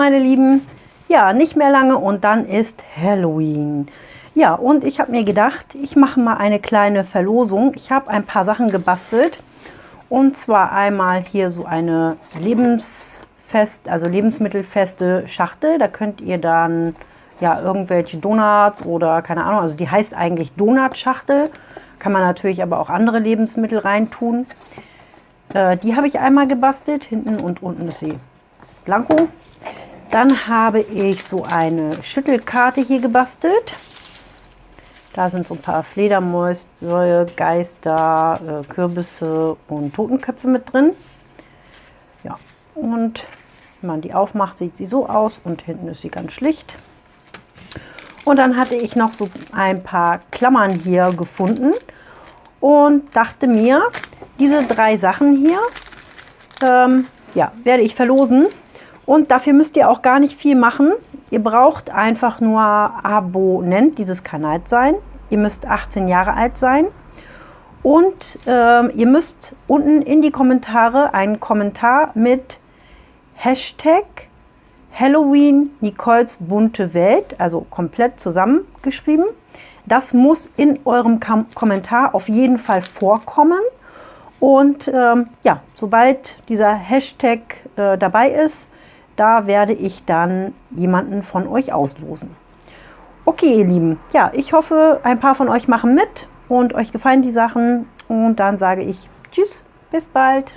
meine Lieben, ja, nicht mehr lange und dann ist Halloween. Ja, und ich habe mir gedacht, ich mache mal eine kleine Verlosung. Ich habe ein paar Sachen gebastelt. Und zwar einmal hier so eine lebensfest, also lebensmittelfeste Schachtel. Da könnt ihr dann ja irgendwelche Donuts oder keine Ahnung, also die heißt eigentlich Donutschachtel. Kann man natürlich aber auch andere Lebensmittel reintun. Äh, die habe ich einmal gebastelt. Hinten und unten ist sie blanko. Dann habe ich so eine Schüttelkarte hier gebastelt. Da sind so ein paar Fledermäuse, Geister, äh, Kürbisse und Totenköpfe mit drin. Ja, und wenn man die aufmacht, sieht sie so aus und hinten ist sie ganz schlicht. Und dann hatte ich noch so ein paar Klammern hier gefunden und dachte mir, diese drei Sachen hier ähm, ja, werde ich verlosen. Und dafür müsst ihr auch gar nicht viel machen. Ihr braucht einfach nur Abonnent dieses Kanals sein. Ihr müsst 18 Jahre alt sein. Und ähm, ihr müsst unten in die Kommentare einen Kommentar mit Hashtag Halloween Nicoles bunte Welt, also komplett zusammengeschrieben. Das muss in eurem Kom Kommentar auf jeden Fall vorkommen. Und ähm, ja, sobald dieser Hashtag äh, dabei ist, da werde ich dann jemanden von euch auslosen. Okay, ihr Lieben, ja, ich hoffe, ein paar von euch machen mit und euch gefallen die Sachen. Und dann sage ich Tschüss, bis bald.